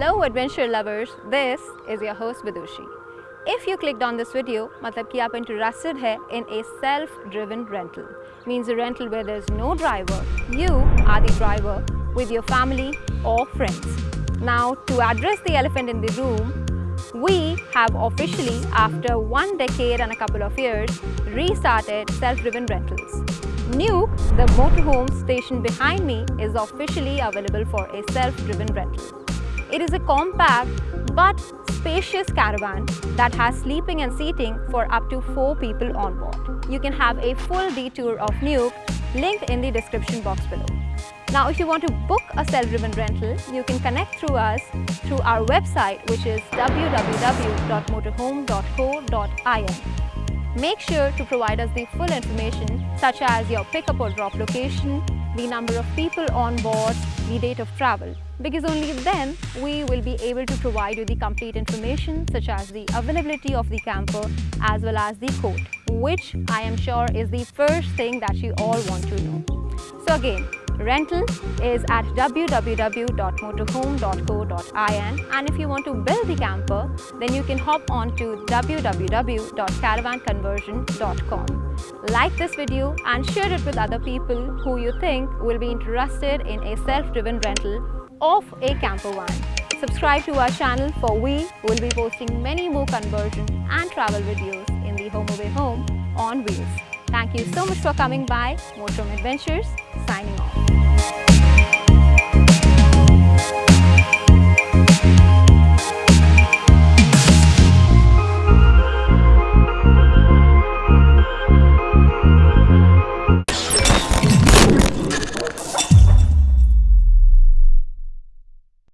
Hello adventure lovers, this is your host Vidushi. If you clicked on this video, matlab ki aap interested hai in a self-driven rental. Means a rental where there's no driver, you are the driver with your family or friends. Now to address the elephant in the room, we have officially, after one decade and a couple of years, restarted self-driven rentals. Nuke, the motorhome station behind me, is officially available for a self-driven rental. It is a compact but spacious caravan that has sleeping and seating for up to 4 people on board. You can have a full detour of Nuke linked in the description box below. Now if you want to book a self-driven rental, you can connect through us through our website which is www.motorhome.co.in. Make sure to provide us the full information such as your pickup or drop location, the number of people on board, the date of travel because only then we will be able to provide you the complete information such as the availability of the camper as well as the quote which I am sure is the first thing that you all want to know. So again, rental is at www.motorhome.co.in and if you want to build the camper then you can hop on to www.caravanconversion.com. Like this video and share it with other people who you think will be interested in a self-driven rental of a camper van. Subscribe to our channel for we will be posting many more conversion and travel videos in the Home Away Home on wheels. Thank you so much for coming by. Motorhome Adventures signing